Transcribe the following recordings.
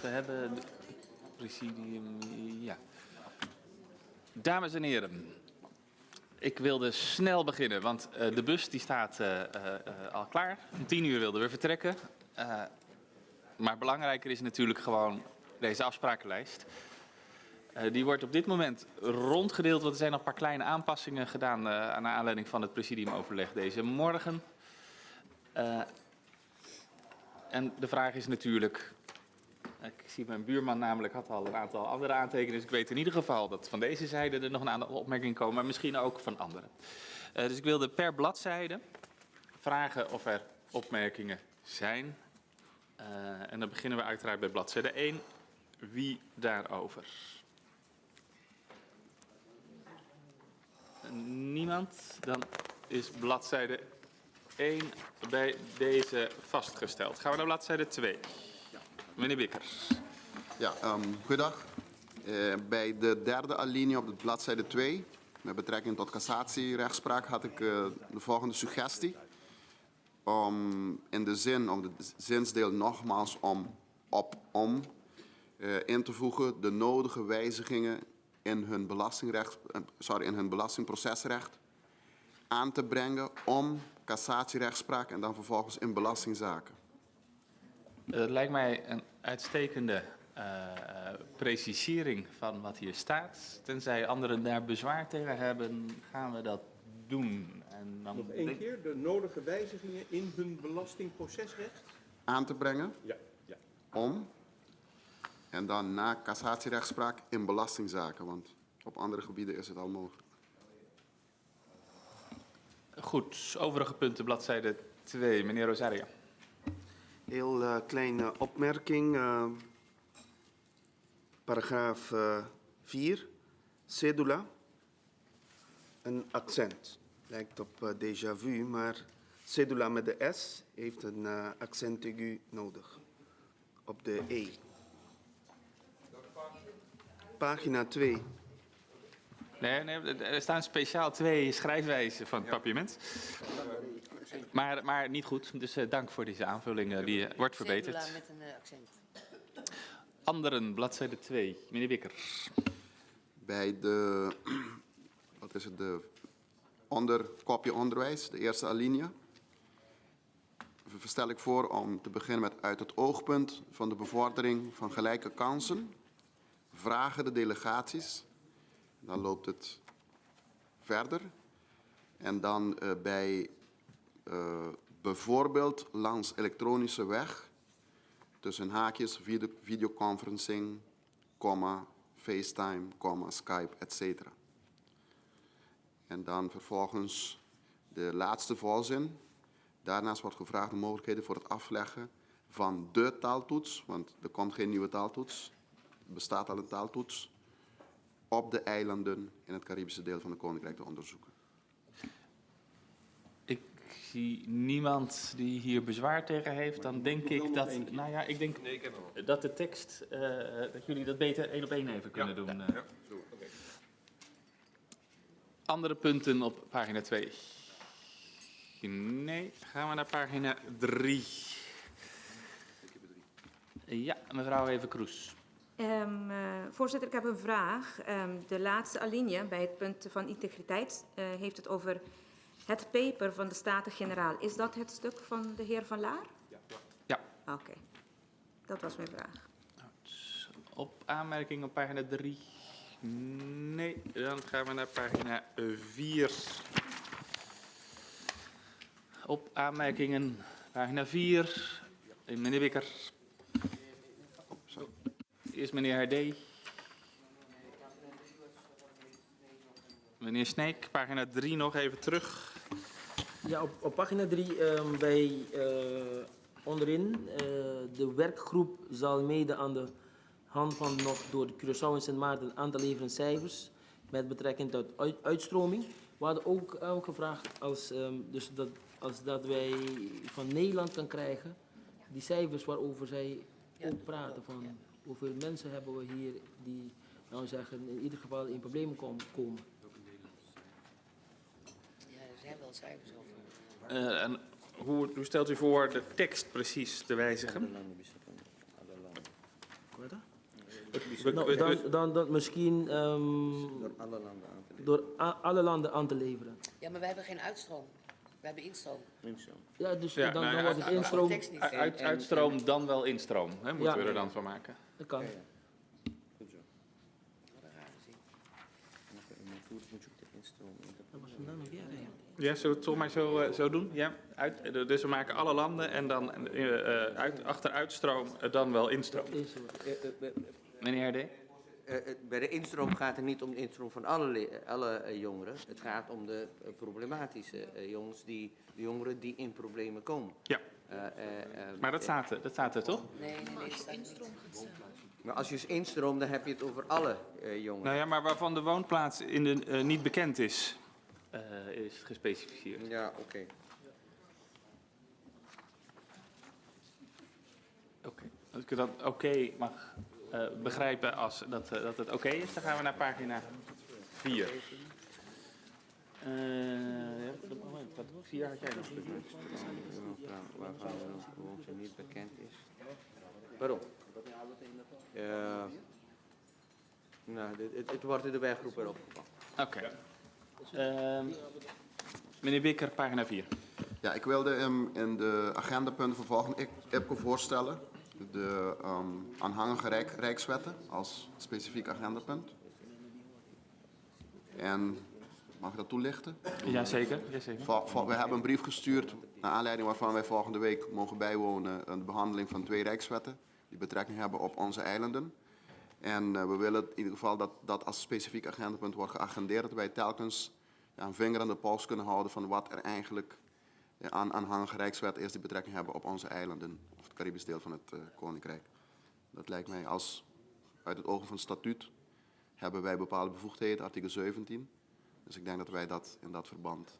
we hebben presidium, ja. Dames en heren, ik wilde snel beginnen, want eh, de bus die staat eh, eh, al klaar. Om tien uur wilden we vertrekken. Maar belangrijker is natuurlijk gewoon deze afsprakenlijst. Die wordt op dit moment rondgedeeld, want er zijn nog een paar kleine aanpassingen gedaan aan aanleiding van het presidiumoverleg deze morgen. En de vraag is natuurlijk, ik zie mijn buurman namelijk had al een aantal andere aantekeningen, dus ik weet in ieder geval dat van deze zijde er nog een aantal opmerkingen komen, maar misschien ook van anderen. Eh, dus ik wilde per bladzijde vragen of er opmerkingen zijn. Eh, en dan beginnen we uiteraard bij bladzijde 1. Wie daarover? Niemand? Dan is bladzijde 1 bij deze vastgesteld. Gaan we naar bladzijde 2. Meneer Bikkers. Ja, um, goedendag. Uh, bij de derde alinea op de bladzijde 2, met betrekking tot cassatierechtspraak, had ik uh, de volgende suggestie. Om in de zin, om de zinsdeel nogmaals om, op, om, uh, in te voegen de nodige wijzigingen in hun, belastingrecht, sorry, in hun belastingprocesrecht aan te brengen om cassatierechtspraak en dan vervolgens in belastingzaken. Dat lijkt mij een uitstekende uh, precisering van wat hier staat. Tenzij anderen daar bezwaar tegen hebben, gaan we dat doen. En dan Nog één keer, de nodige wijzigingen in hun belastingprocesrecht? Aan te brengen. Ja. ja. Om. En dan na cassatierechtspraak in belastingzaken, want op andere gebieden is het al mogelijk. Goed, overige punten, bladzijde 2. Meneer Rosario. Heel uh, kleine opmerking. Uh, paragraaf 4. Uh, cedula. Een accent. Lijkt op uh, déjà vu, maar cedula met de S heeft een uh, accent aigu nodig. Op de E. Pagina 2. Nee, nee, er staan speciaal twee schrijfwijzen van het ja. papierment. Maar, maar niet goed, dus uh, dank voor deze aanvulling. Uh, die uh, wordt verbeterd. met een accent. Anderen, bladzijde 2. Meneer Wikker. Bij de, wat is het, de onder, kopje onderwijs, de eerste alinea. Stel ik voor om te beginnen met uit het oogpunt van de bevordering van gelijke kansen. Vragen de delegaties dan loopt het verder. En dan uh, bij uh, bijvoorbeeld langs elektronische weg, tussen haakjes, video, videoconferencing, comma, FaceTime, comma, Skype, etc. En dan vervolgens de laatste volzin. Daarnaast wordt gevraagd de mogelijkheden voor het afleggen van de taaltoets, want er komt geen nieuwe taaltoets. Er bestaat al een taaltoets op de eilanden in het Caribische deel van het Koninkrijk te onderzoeken. Ik zie niemand die hier bezwaar tegen heeft. Dan denk ik dat, nou ja, ik denk nee, ik dat de tekst, uh, dat jullie dat beter één op één even kunnen ja, doen. Ja, ja. Okay. Andere punten op pagina 2. Nee, gaan we naar pagina 3. Ja, mevrouw Even Kroes. Um, uh, voorzitter, ik heb een vraag. Um, de laatste alinea bij het punt van integriteit uh, heeft het over het paper van de Staten-Generaal. Is dat het stuk van de heer Van Laar? Ja. ja. Oké, okay. dat was mijn vraag. Op aanmerking op pagina 3? Nee, dan gaan we naar pagina 4. Op aanmerkingen, pagina 4. Meneer Wikker. Eerst meneer Herdee. Meneer Sneek, pagina 3 nog even terug. Ja, op, op pagina 3 um, bij uh, onderin. Uh, de werkgroep zal mede aan de hand van nog door de Curaçao en Sint Maarten aan te leveren cijfers met betrekking tot uit, uitstroming. We hadden ook uh, gevraagd als, um, dus dat, als dat wij van Nederland kan krijgen die cijfers waarover zij ja, ook praten. Van, ja. Hoeveel mensen hebben we hier die, nou zeggen, in ieder geval in problemen komen? komen. Ja, er zijn wel cijfers over. Uh, en hoe, hoe, stelt u voor de tekst precies te wijzigen? Dan? Nou, dan, dan, dan misschien ehm, Door alle landen aan te door alle landen aan te leveren. Ja, maar we hebben geen uitstroom. We hebben instroom. leggen. Ja, dus Ja, dan, nou dan wordt het instroom. Tekst niet. Uit, uitstroom dan wel instroom, hè, moeten Ja. we er dan van maken. Dat kan een rare zin. Ja, zullen we het toch maar zo, eh, zo doen? Ja, uit, eh, dus we maken alle landen en dan eh, eh, uit, achter uitstroom eh, dan wel instroom. Meneer D? Bij de instroom gaat het niet om de instroom van alle, le- alle jongeren. Het gaat om de problematische jongens, die, de jongeren die in problemen komen. Ja. Eh, eh, eh, Maar dat staat, er- dat staat er toch? Nee, nee, nee. er niet. Maar als je dus instroomt, dan heb je het over alle eh, jongeren. Nou ja, maar waarvan de woonplaats in de, eh, niet bekend is, eh, is gespecificeerd. Ja, oké. Oké. Als ik dat oké mag eh, begrijpen als dat, dat het oké is, dan gaan we naar pagina 4. Eh ja, dat- moment, wat, 4 had jij nog? Waarvan de woonte niet bekend is. Waarom? Eh, nou, dit- het, het wordt in de werkgroep erop gepakt. Oké. Ehm, meneer Bikker, pagina 4. Ja, ik wilde hem in de agendapunten voor volgende ik- IPCO voorstellen. De ehm, aanhangige rijk, rijkswetten als specifiek agendapunt. En mag ik dat toelichten? Jazeker, jazeker. We hebben een brief gestuurd naar aanleiding waarvan wij volgende week mogen bijwonen aan de behandeling van twee rijkswetten die betrekking hebben op onze eilanden. En eh, we willen in ieder geval dat dat als specifiek agendapunt wordt geagendeerd, dat wij telkens een vinger aan de pols kunnen houden van wat er eigenlijk eh, aan aanhangige rijkswetten is die betrekking hebben op onze eilanden of het Caribisch deel van het eh, Koninkrijk. Dat lijkt mij als uit het ogen van het statuut hebben wij bepaalde bevoegdheden, artikel 17. Dus ik denk dat wij dat in dat verband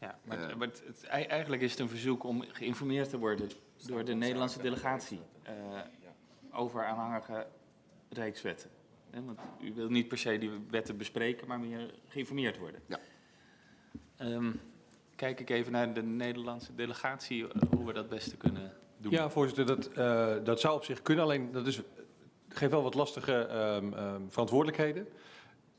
Ja, maar, maar het, het- ei- eigenlijk is het een verzoek om geïnformeerd te worden door de Nederlandse delegatie eh, over aanhangige rijkswetten. Hè, want u wil niet per se die wetten bespreken, maar meer geïnformeerd worden. Ja. Ehm, kijk ik even naar de Nederlandse delegatie, eh, hoe we dat beste kunnen doen. Ja, voorzitter, dat, eh, dat zou op zich kunnen. Alleen dat is, geeft wel wat lastige ehm, ehm, verantwoordelijkheden.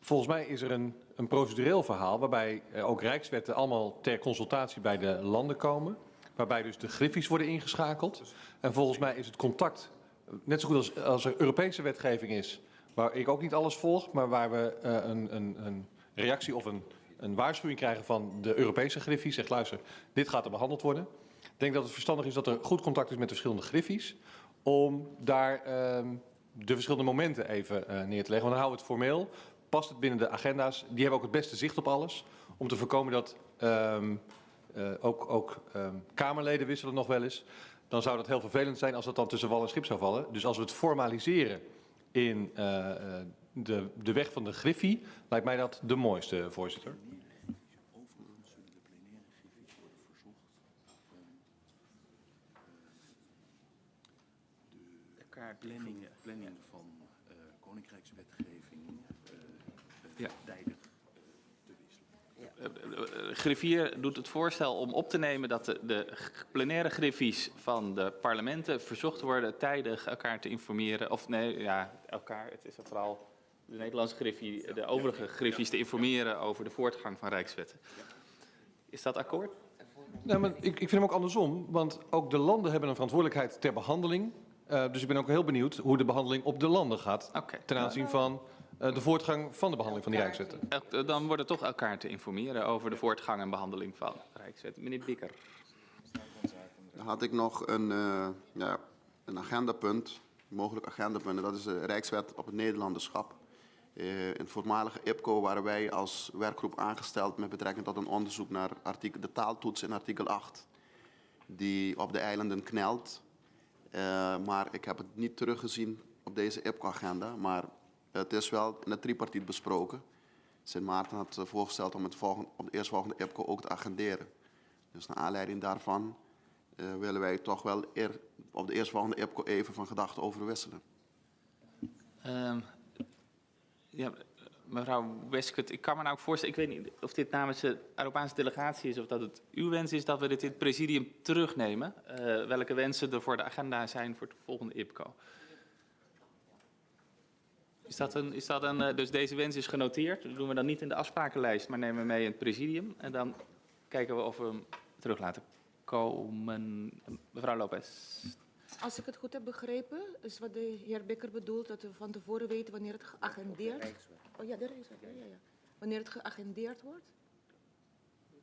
Volgens mij is er een, een procedureel verhaal waarbij eh, ook rijkswetten allemaal ter consultatie bij de landen komen. Waarbij dus de griffies worden ingeschakeld. En volgens mij is het contact, net zo goed als, als er Europese wetgeving is, waar ik ook niet alles volg, maar waar we eh, een, een, een reactie of een, een waarschuwing krijgen van de Europese griffies. Zegt luister, dit gaat er behandeld worden. Ik denk dat het verstandig is dat er goed contact is met de verschillende griffies. Om daar ehm, de verschillende momenten even eh, neer te leggen. Want dan houden we het formeel. Past het binnen de agenda's. Die hebben ook het beste zicht op alles. Om te voorkomen dat ehm, eh, ook, ook ehm, Kamerleden wisselen nog wel eens. Dan zou dat heel vervelend zijn als dat dan tussen wal en schip zou vallen. Dus als we het formaliseren in eh, eh, de, de weg van de griffie, lijkt mij dat de mooiste, voorzitter. planning, planning van koninkrijkswetgeving Ja. tijdig te wisselen. Eh, eh, eh, Griffier doet het voorstel om op te nemen dat de, de plenaire griffies van de parlementen verzocht worden tijdig elkaar te informeren. Of nee, ja, elkaar. Het is vooral de Nederlandse griffie, de overige griffies te informeren over de voortgang van Rijkswetten. Is dat akkoord? Nou, maar ik, ik vind hem ook andersom, want ook de landen hebben een verantwoordelijkheid ter behandeling. Eh, dus ik ben ook heel benieuwd hoe de behandeling op de landen gaat Oké. ten aanzien van de voortgang van de behandeling van die rijkswetten. El- Dan wordt het toch elkaar te informeren over de voortgang en behandeling van Rijkswetten. Meneer Bikker. Dan had ik nog een, eh, ja, een agendapunt, mogelijk agendapunt. en Dat is de Rijkswet op het Nederlanderschap. Eh, in het voormalige IPCO waren wij als werkgroep aangesteld met betrekking tot een onderzoek naar artikel, de taaltoets in artikel 8. Die op de eilanden knelt. Eh, maar ik heb het niet teruggezien op deze IPCO-agenda. Maar het is wel in het tripartiet besproken. Sint Maarten had eh, voorgesteld om het volgende, op de eerstvolgende IPCO ook te agenderen. Dus naar aanleiding daarvan eh, willen wij toch wel op de eerstvolgende IPCO even van gedachten over wisselen. Ehm, ja, mevrouw Weskut, ik kan me nou ook voorstellen, ik weet niet of dit namens de Arubaanse delegatie is of dat het uw wens is dat we dit in het presidium terugnemen. Eh, welke wensen er voor de agenda zijn voor het volgende IPCO. Is dat een, is dat een, eh, dus deze wens is genoteerd. Dat doen we dan niet in de afsprakenlijst, maar nemen we mee in het presidium. En dan kijken we of we hem terug laten komen. Mevrouw Lopez. Als ik het goed heb begrepen, is wat de heer Bikker bedoelt, dat we van tevoren weten wanneer het geagendeerd... Oh ja, de reiswet, ja, ja, ja. Wanneer het geagendeerd wordt?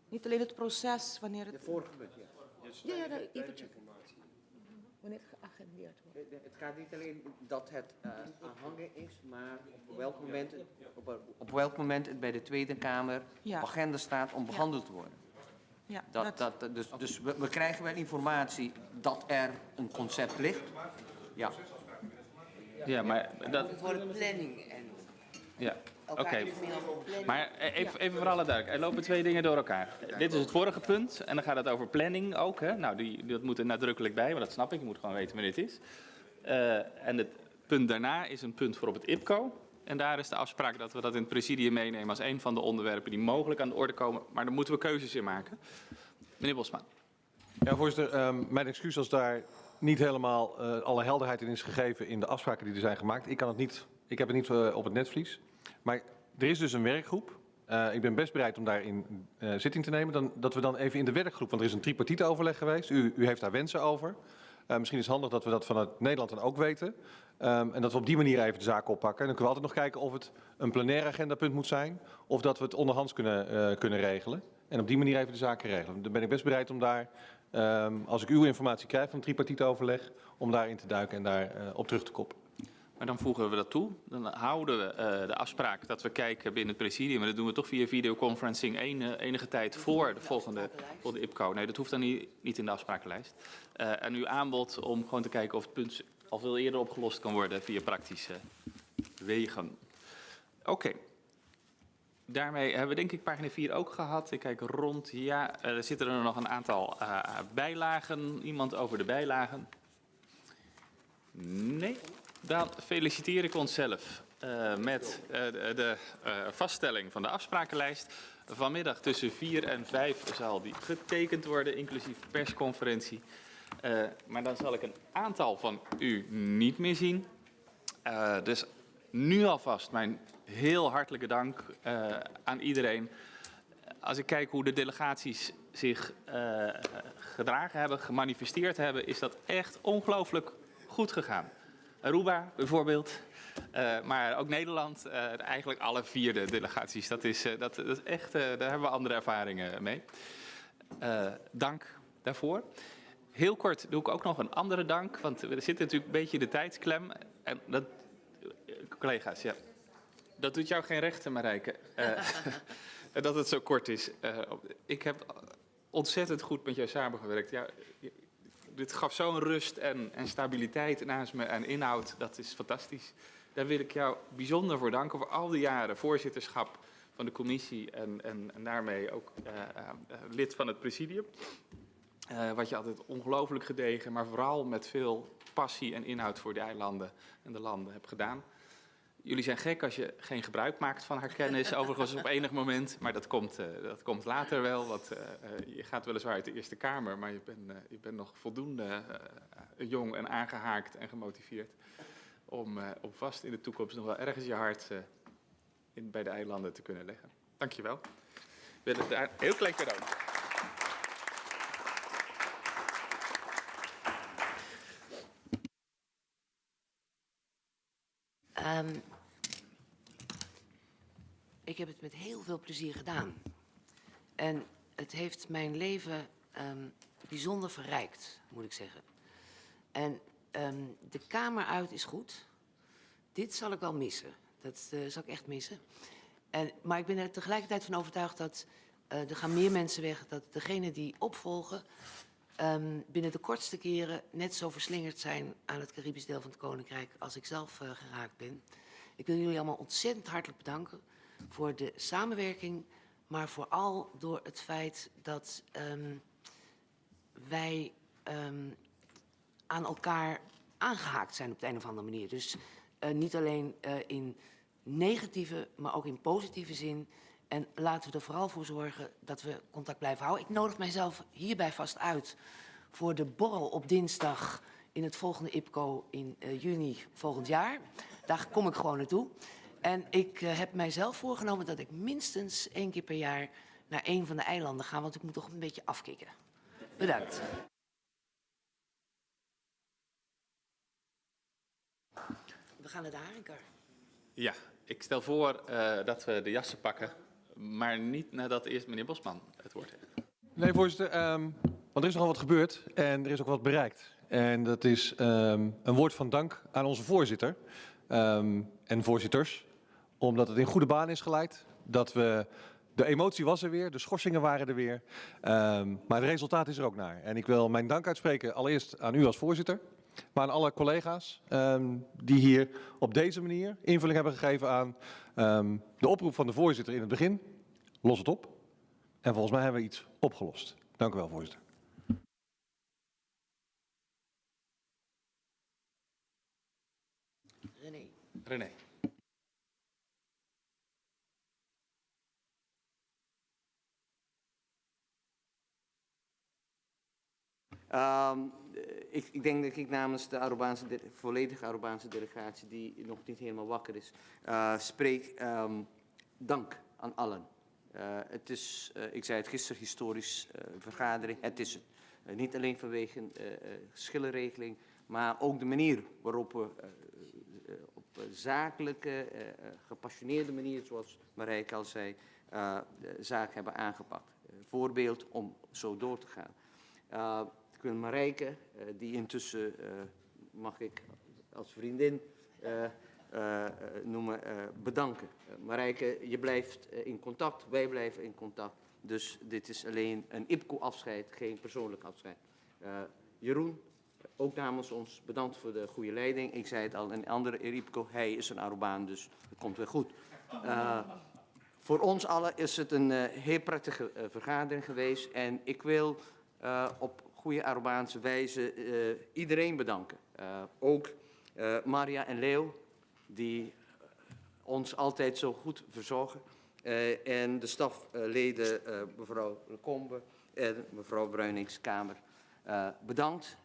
Niet alleen het proces, wanneer het... De vorige ja. Ja, ja, even checken. Wanneer het geagendeerd wordt. De- de- Het gaat niet alleen dat het eh, aanhangen is, maar op welk moment, het- op, op welk moment het bij de Tweede Kamer Ja. op agenda staat om behandeld te worden. Ja, Dat, dat, dus dus we, we krijgen wel informatie dat er een concept ligt. Ja, Ja, maar dat... Het wordt planning en Ja, oké. planning. Maar eh, even, even voor alle duidelijkheid, er lopen twee dingen door elkaar. Dit is het vorige punt en dan gaat het over planning ook. Hè? Nou, die, dat moet er nadrukkelijk bij, maar dat snap ik. Je moet gewoon weten wanneer het is. Eh, en het punt daarna is een punt voor op het IPCO. En daar is de afspraak dat we dat in het presidium meenemen als een van de onderwerpen die mogelijk aan de orde komen. Maar daar moeten we keuzes in maken. Meneer Bosman. Ja, voorzitter, ehm, mijn excuus als daar niet helemaal eh, alle helderheid in is gegeven in de afspraken die er zijn gemaakt. Ik, kan het niet, ik heb het niet eh, op het netvlies. Maar er is dus een werkgroep. Eh, ik ben best bereid om daarin eh, zitting te nemen. Dan, dat we dan even in de werkgroep, want er is een tripartite overleg geweest. U, u heeft daar wensen over. Misschien is het handig dat we dat vanuit Nederland dan ook weten. Ehm, en dat we op die manier even de zaak oppakken. En dan kunnen we altijd nog kijken of het een plenair agendapunt moet zijn. Of dat we het onderhands kunnen, kunnen regelen. En op die manier even de zaken regelen. Dan ben ik best bereid om daar, ehm, als ik uw informatie krijg van het tripartite overleg, om daarin te duiken en daar op terug te koppen. Maar dan voegen we dat toe. Dan houden we eh, de afspraak dat we kijken binnen het presidium. En dat doen we toch via videoconferencing ene, enige tijd voor de volgende voor de IPCO. Nee, dat hoeft dan niet, niet in de afsprakenlijst. Eh, en uw aanbod om gewoon te kijken of het punt al veel eerder opgelost kan worden via praktische wegen. Oké. Daarmee hebben we denk ik pagina 4 ook gehad. Ik kijk rond. Ja, eh, er zitten er nog een aantal eh, bijlagen. Iemand over de bijlagen? Nee. Dan feliciteer ik onszelf eh, met eh, de, eh, vaststelling van de afsprakenlijst. Vanmiddag tussen 4 en 5 zal die getekend worden, inclusief persconferentie. Maar dan zal ik een aantal van u niet meer zien. Dus nu alvast mijn heel hartelijke dank aan iedereen. Als ik kijk hoe de delegaties zich gedragen hebben, gemanifesteerd hebben, is dat echt ongelooflijk goed gegaan. Aruba bijvoorbeeld, eh, maar ook Nederland, eh, eigenlijk alle vier de delegaties. Dat is, eh, dat, dat is echt, daar hebben we andere ervaringen mee. Dank daarvoor. Heel kort doe ik ook nog een andere dank, want er zit natuurlijk een beetje de tijdsklem. En dat, collega's, ja. Dat doet jou geen rechten, Marijke. Dat het zo kort is. Ik heb ontzettend goed met jou samengewerkt. Ja, dit gaf zo'n rust en, en stabiliteit naast me en inhoud. Dat is fantastisch. Daar wil ik jou bijzonder voor danken voor al die jaren voorzitterschap van de commissie en, en, daarmee ook eh, eh, eh, lid van het presidium. Wat je altijd ongelooflijk gedegen, maar vooral met veel passie en inhoud voor de eilanden en de landen hebt gedaan. Jullie zijn gek als je geen gebruik maakt van haar kennis, overigens op enig moment. Maar dat komt, eh, dat komt later wel, want eh, eh, je gaat weliswaar uit de Eerste Kamer, maar je bent, je bent nog voldoende jong en aangehaakt en gemotiveerd om, om vast in de toekomst nog wel ergens je hart in, bij de eilanden te kunnen leggen. Dankjewel. Ik wil daar een heel klein cadeau. Ehm, ik heb het met heel veel plezier gedaan. En het heeft mijn leven ehm, bijzonder verrijkt, moet ik zeggen. En ehm, de kamer uit is goed. Dit zal ik wel missen. Dat eh, zal ik echt missen. En, maar ik ben er tegelijkertijd van overtuigd dat eh, er gaan meer mensen weg. Dat degenen die opvolgen ehm, binnen de kortste keren net zo verslingerd zijn aan het Caribisch deel van het Koninkrijk als ik zelf eh, geraakt ben. Ik wil jullie allemaal ontzettend hartelijk bedanken voor de samenwerking, maar vooral door het feit dat ehm, wij ehm, aan elkaar aangehaakt zijn op de een of andere manier. Dus eh, niet alleen eh, in negatieve, maar ook in positieve zin. En laten we er vooral voor zorgen dat we contact blijven houden. Ik nodig mijzelf hierbij vast uit voor de borrel op dinsdag in het volgende IPCO in eh, juni volgend jaar. Daar kom ik gewoon naartoe. En ik eh, heb mijzelf voorgenomen dat ik minstens één keer per jaar naar een van de eilanden ga, want ik moet toch een beetje afkicken. Bedankt. We gaan naar de haringkar. Ja, ik stel voor eh, dat we de jassen pakken, maar niet nadat eerst meneer Bosman het woord heeft. Nee, voorzitter, ehm, want er is nogal wat gebeurd en er is ook wat bereikt. En dat is ehm, een woord van dank aan onze voorzitter ehm, en voorzitters, omdat het in goede baan is geleid. Dat we, de emotie was er weer, de schorsingen waren er weer, ehm, maar het resultaat is er ook naar. En ik wil mijn dank uitspreken allereerst aan u als voorzitter, maar aan alle collega's ehm, die hier op deze manier invulling hebben gegeven aan ehm, de oproep van de voorzitter in het begin. Los het op. En volgens mij hebben we iets opgelost. Dank u wel, voorzitter. René. René. Ehm, eh, ik, ik denk dat ik namens de Arubaanse de- volledige Arubaanse delegatie, die nog niet helemaal wakker is, eh, spreek ehm, dank aan allen. Eh, het is, eh, ik zei het gisteren, historisch vergadering. Het is het. Niet alleen vanwege geschillenregeling, maar ook de manier waarop we op zakelijke, gepassioneerde manier, zoals Marijke al zei, de zaak hebben aangepakt. Voorbeeld om zo door te gaan. Wil Marijke, eh, die intussen, eh, mag ik als vriendin eh, noemen, bedanken. Marijke, je blijft in contact, wij blijven in contact. Dus dit is alleen een IPCO-afscheid, geen persoonlijk afscheid. Jeroen, ook namens ons, bedankt voor de goede leiding. Ik zei het al een andere IPCO, hij is een Arubaan, dus het komt weer goed. Voor ons allen is het een heel prettige vergadering geweest. En ik wil op goede Arubaanse wijze eh, iedereen bedanken. Eh, ook eh, Maria en Leo, die ons altijd zo goed verzorgen. En de stafleden, mevrouw Lecombe en mevrouw Bruiningskamer. Bedankt.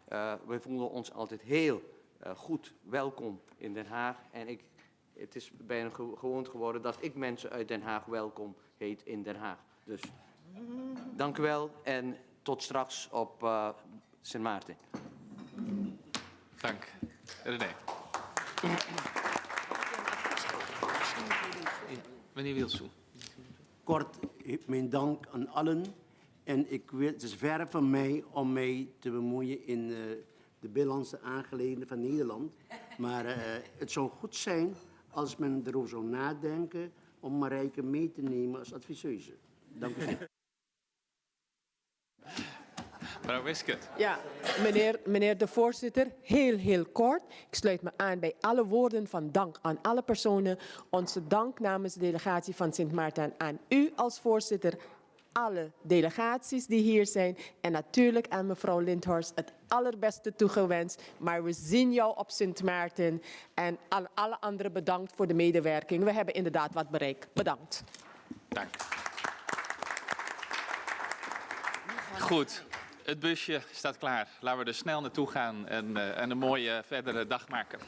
Wij voelen ons altijd heel goed welkom in Den Haag. En ik, het is bijna ge- gewoond geworden dat ik mensen uit Den Haag welkom heet in Den Haag. Dus dank u wel en tot straks op eh Sint Maarten. Dank. René. Meneer Wielsoe. Kort, mijn dank aan allen. En ik wil, het is ver van mij om mij te bemoeien in eh, de binnenlandse aangelegenheden van Nederland. Maar eh, het zou goed zijn als men erover zou nadenken om Marijke mee te nemen als adviseuse. Dank u wel. Mevrouw Wiskert. Ja, meneer, meneer de voorzitter, heel, heel kort. Ik sluit me aan bij alle woorden van dank aan alle personen. Onze dank namens de delegatie van Sint Maarten aan u als voorzitter, alle delegaties die hier zijn en natuurlijk aan mevrouw Lindhorst het allerbeste toegewenst. Maar we zien jou op Sint Maarten en aan alle anderen bedankt voor de medewerking. We hebben inderdaad wat bereikt. Bedankt. Dank. Goed, het busje staat klaar. Laten we er snel naartoe gaan en, eh, en een mooie verdere dag maken.